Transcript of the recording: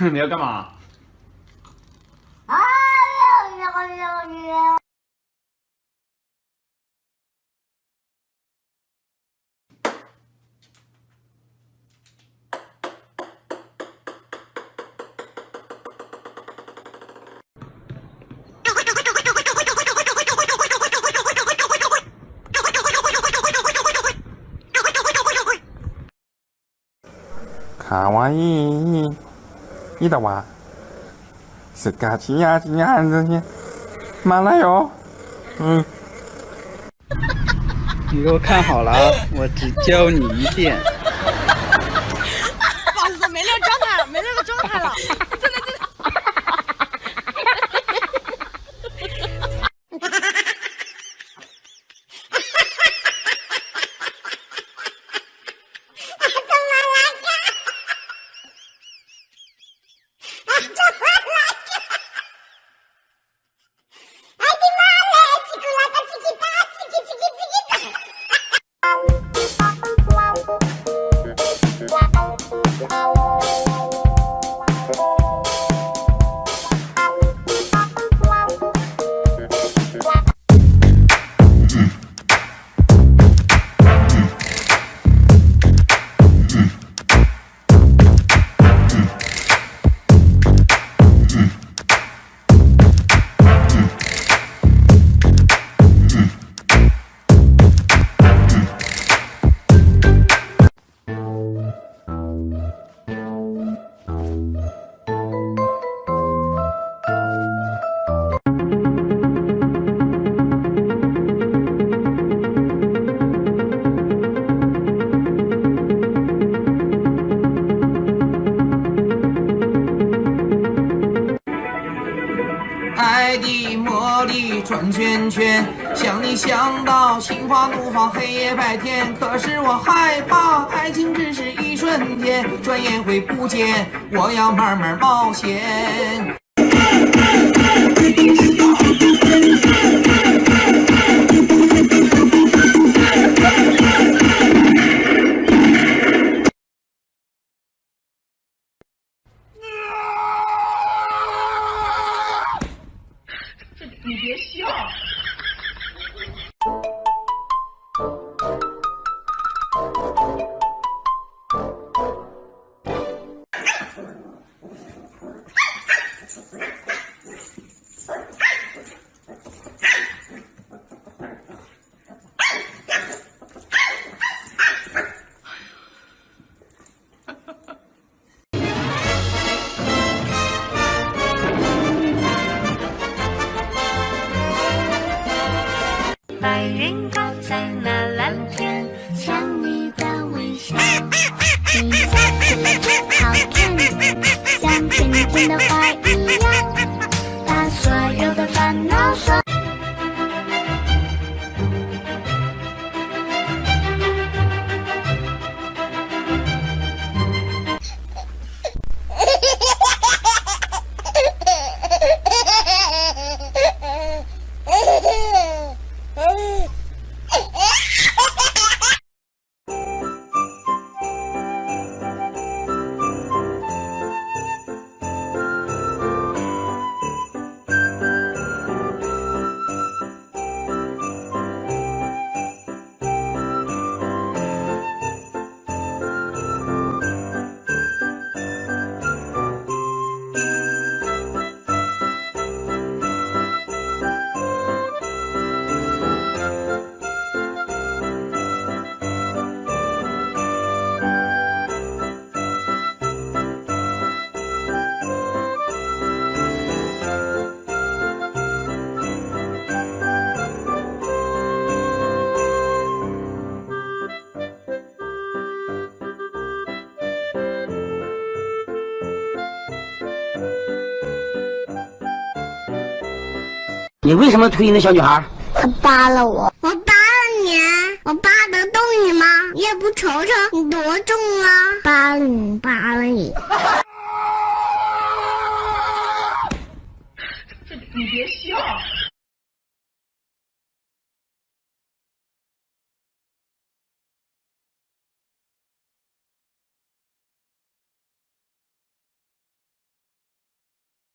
你要干嘛？卡哇伊，伊的哇，是嘎叽呀叽呀这些，马来哟，嗯。你给我看好了，我只教你一遍。爱的魔力转圈圈，想你想到心花怒放，黑夜白天。可是我害怕，爱情只是一瞬间，转眼会不见。我要慢慢冒险。you no. 你为什么推那小女孩？她扒拉我，我扒拉你，我扒得动你吗？你也不瞅瞅你多重啊！扒了你，扒了你。你别笑。